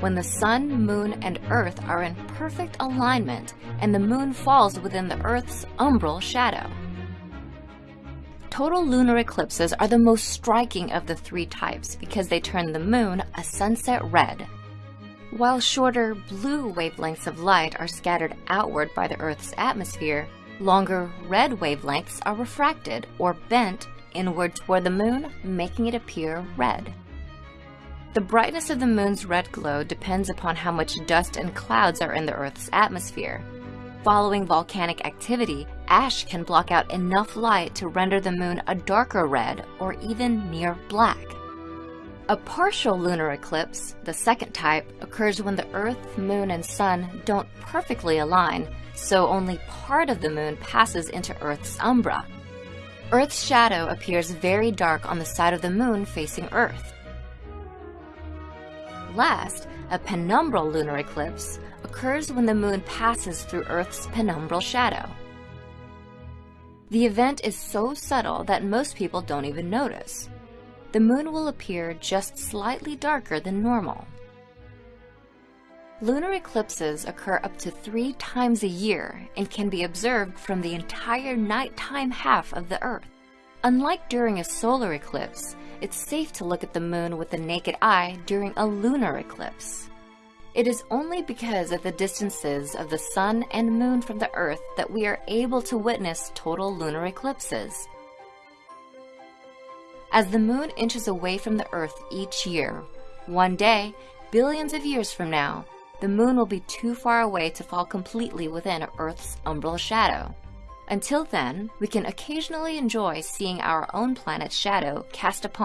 when the sun, moon, and earth are in perfect alignment and the moon falls within the earth's umbral shadow. Total lunar eclipses are the most striking of the three types because they turn the moon a sunset red. While shorter blue wavelengths of light are scattered outward by the Earth's atmosphere, longer red wavelengths are refracted or bent inward toward the moon, making it appear red. The brightness of the moon's red glow depends upon how much dust and clouds are in the Earth's atmosphere. Following volcanic activity, ash can block out enough light to render the moon a darker red or even near black. A partial lunar eclipse, the second type, occurs when the Earth, Moon, and Sun don't perfectly align, so only part of the moon passes into Earth's umbra. Earth's shadow appears very dark on the side of the moon facing Earth. Last, a penumbral lunar eclipse occurs when the moon passes through Earth's penumbral shadow. The event is so subtle that most people don't even notice. The moon will appear just slightly darker than normal. Lunar eclipses occur up to three times a year and can be observed from the entire nighttime half of the Earth. Unlike during a solar eclipse, it's safe to look at the moon with the naked eye during a lunar eclipse. It is only because of the distances of the sun and moon from the earth that we are able to witness total lunar eclipses. As the moon inches away from the earth each year, one day, billions of years from now, the moon will be too far away to fall completely within Earth's umbral shadow. Until then, we can occasionally enjoy seeing our own planet's shadow cast upon